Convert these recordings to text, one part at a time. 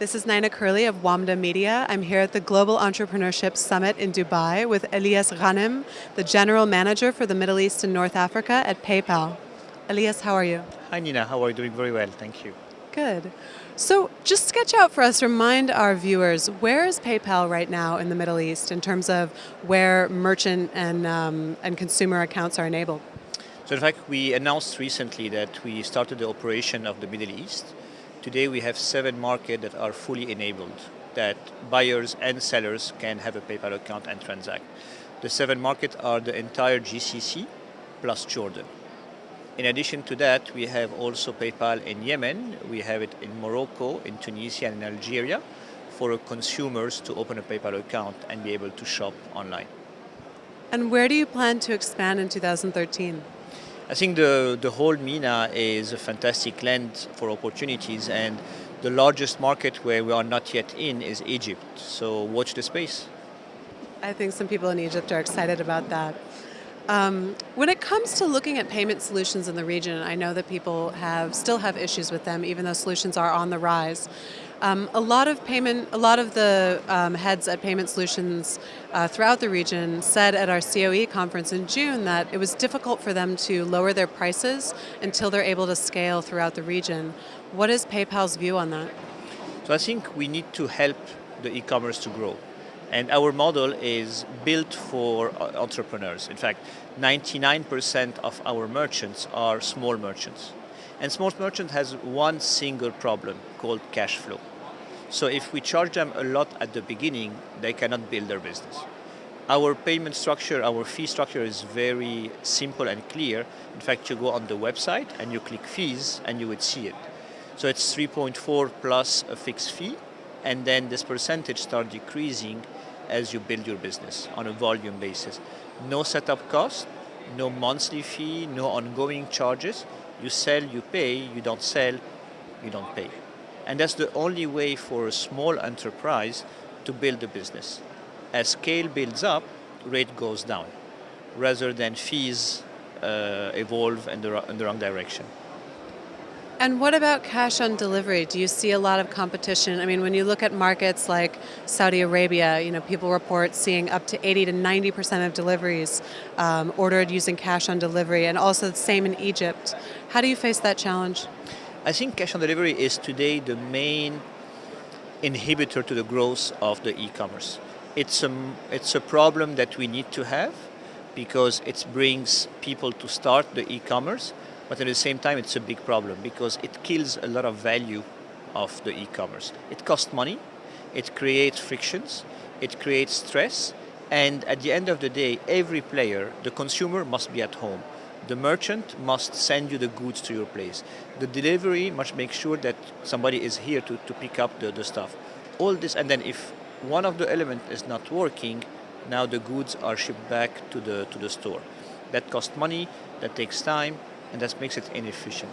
This is Nina Curley of WAMDA Media. I'm here at the Global Entrepreneurship Summit in Dubai with Elias Ghanem, the General Manager for the Middle East and North Africa at PayPal. Elias, how are you? Hi Nina, how are you doing? Very well, thank you. Good. So just sketch out for us, remind our viewers, where is PayPal right now in the Middle East in terms of where merchant and, um, and consumer accounts are enabled? So in fact, we announced recently that we started the operation of the Middle East Today we have seven markets that are fully enabled, that buyers and sellers can have a PayPal account and transact. The seven markets are the entire GCC plus Jordan. In addition to that, we have also PayPal in Yemen, we have it in Morocco, in Tunisia and in Algeria for consumers to open a PayPal account and be able to shop online. And where do you plan to expand in 2013? I think the, the whole MENA is a fantastic land for opportunities and the largest market where we are not yet in is Egypt. So watch the space. I think some people in Egypt are excited about that. Um, when it comes to looking at payment solutions in the region, I know that people have still have issues with them, even though solutions are on the rise. Um, a lot of payment, a lot of the um, heads at Payment Solutions uh, throughout the region said at our COE conference in June that it was difficult for them to lower their prices until they're able to scale throughout the region. What is PayPal's view on that? So I think we need to help the e-commerce to grow. And our model is built for uh, entrepreneurs. In fact, 99% of our merchants are small merchants. And small merchant has one single problem called cash flow. So if we charge them a lot at the beginning, they cannot build their business. Our payment structure, our fee structure is very simple and clear. In fact, you go on the website and you click fees and you would see it. So it's 3.4 plus a fixed fee, and then this percentage start decreasing as you build your business on a volume basis. No setup cost, no monthly fee, no ongoing charges. You sell, you pay, you don't sell, you don't pay. And that's the only way for a small enterprise to build a business. As scale builds up, rate goes down, rather than fees uh, evolve in the, in the wrong direction. And what about cash on delivery? Do you see a lot of competition? I mean, when you look at markets like Saudi Arabia, you know, people report seeing up to 80 to 90% of deliveries um, ordered using cash on delivery, and also the same in Egypt. How do you face that challenge? I think cash on delivery is today the main inhibitor to the growth of the e-commerce. It's a, it's a problem that we need to have because it brings people to start the e-commerce but at the same time, it's a big problem because it kills a lot of value of the e-commerce. It costs money, it creates frictions, it creates stress, and at the end of the day, every player, the consumer must be at home. The merchant must send you the goods to your place. The delivery must make sure that somebody is here to, to pick up the, the stuff. All this, and then if one of the elements is not working, now the goods are shipped back to the, to the store. That costs money, that takes time, and that makes it inefficient.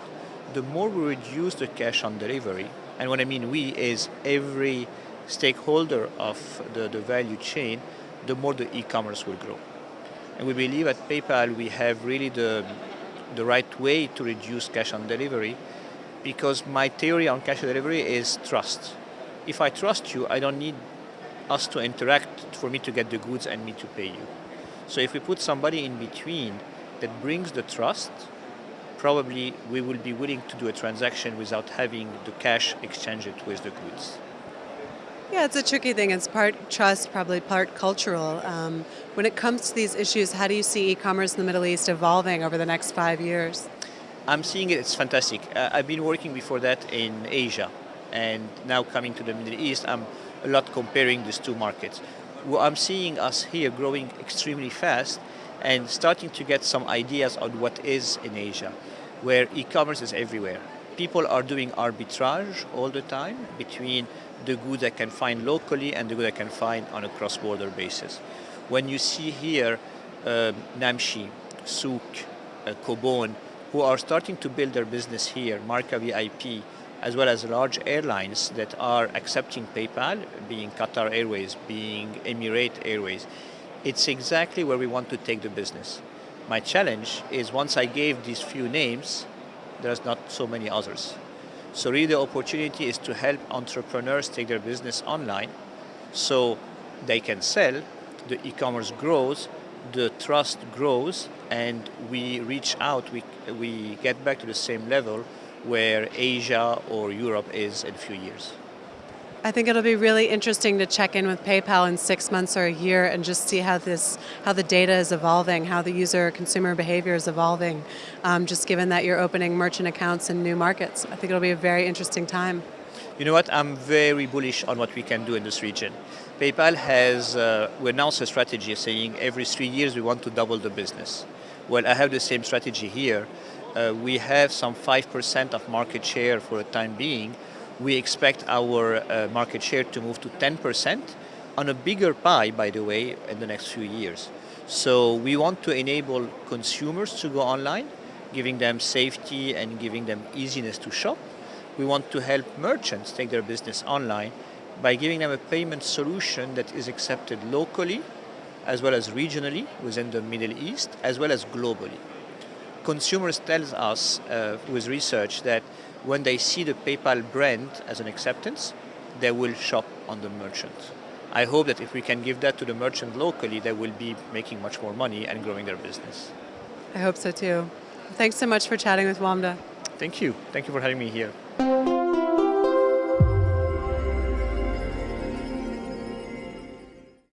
The more we reduce the cash on delivery, and what I mean we is every stakeholder of the, the value chain, the more the e-commerce will grow. And we believe at PayPal we have really the, the right way to reduce cash on delivery because my theory on cash on delivery is trust. If I trust you, I don't need us to interact for me to get the goods and me to pay you. So if we put somebody in between that brings the trust, probably we will be willing to do a transaction without having the cash exchange it with the goods. Yeah, it's a tricky thing. It's part trust, probably part cultural. Um, when it comes to these issues, how do you see e-commerce in the Middle East evolving over the next five years? I'm seeing it, it's fantastic. Uh, I've been working before that in Asia, and now coming to the Middle East, I'm a lot comparing these two markets. Well, I'm seeing us here growing extremely fast, and starting to get some ideas on what is in Asia, where e-commerce is everywhere. People are doing arbitrage all the time between the goods I can find locally and the goods I can find on a cross-border basis. When you see here uh, Namshi, Souq, uh, Cobone, who are starting to build their business here, Marka VIP, as well as large airlines that are accepting PayPal, being Qatar Airways, being Emirate Airways, it's exactly where we want to take the business. My challenge is once I gave these few names, there's not so many others. So really the opportunity is to help entrepreneurs take their business online so they can sell, the e-commerce grows, the trust grows, and we reach out, we, we get back to the same level where Asia or Europe is in a few years. I think it'll be really interesting to check in with PayPal in six months or a year and just see how this, how the data is evolving, how the user consumer behavior is evolving. Um, just given that you're opening merchant accounts in new markets, I think it'll be a very interesting time. You know what? I'm very bullish on what we can do in this region. PayPal has uh, we announced a strategy saying every three years we want to double the business. Well, I have the same strategy here. Uh, we have some 5% of market share for the time being. We expect our uh, market share to move to 10% on a bigger pie, by the way, in the next few years. So we want to enable consumers to go online, giving them safety and giving them easiness to shop. We want to help merchants take their business online by giving them a payment solution that is accepted locally as well as regionally within the Middle East, as well as globally. Consumers tell us uh, with research that when they see the PayPal brand as an acceptance, they will shop on the merchant. I hope that if we can give that to the merchant locally, they will be making much more money and growing their business. I hope so too. Thanks so much for chatting with Wamda. Thank you. Thank you for having me here.